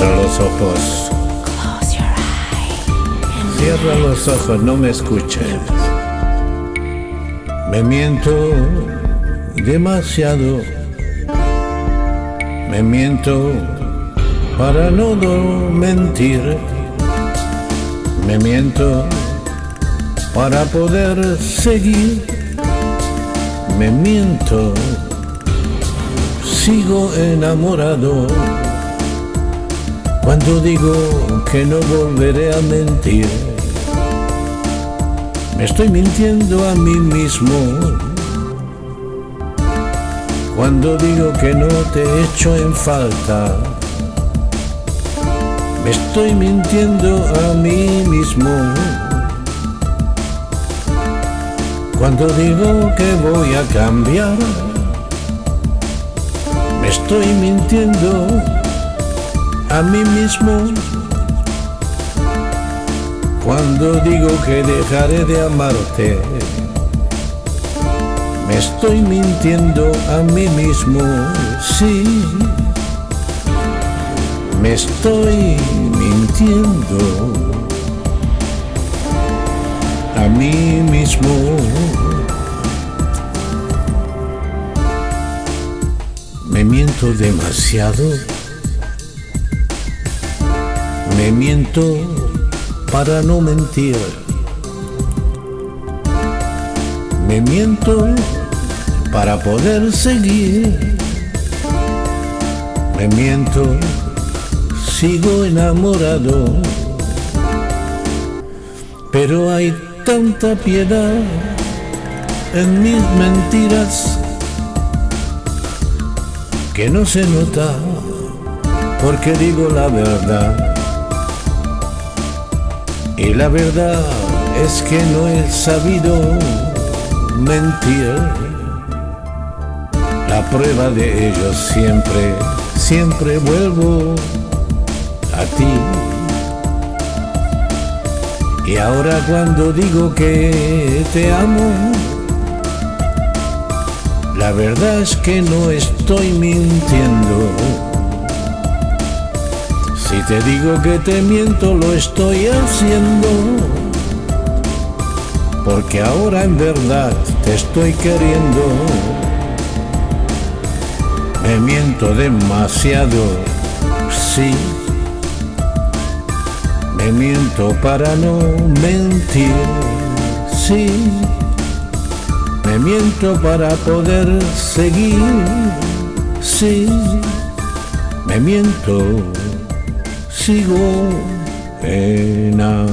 Cierra los ojos. Cierra los ojos, no me escuches. Me miento demasiado. Me miento para no mentir. Me miento para poder seguir. Me miento, sigo enamorado. Cuando digo que no volveré a mentir, me estoy mintiendo a mí mismo. Cuando digo que no te echo en falta, me estoy mintiendo a mí mismo. Cuando digo que voy a cambiar, me estoy mintiendo a mí mismo. Cuando digo que dejaré de amarte, me estoy mintiendo a mí mismo, sí. Me estoy mintiendo a mí mismo. Me miento demasiado. Me miento para no mentir. Me miento para poder seguir. Me miento, sigo enamorado. Pero hay tanta piedad en mis mentiras que no se nota porque digo la verdad. Y la verdad es que no he sabido mentir. La prueba de ello siempre, siempre vuelvo a ti. Y ahora cuando digo que te amo, la verdad es que no estoy mintiendo. Si te digo que te miento, lo estoy haciendo. Porque ahora en verdad te estoy queriendo. Me miento demasiado, sí. Me miento para no mentir, sí. Me miento para poder seguir, sí. Me miento sigo enamorado.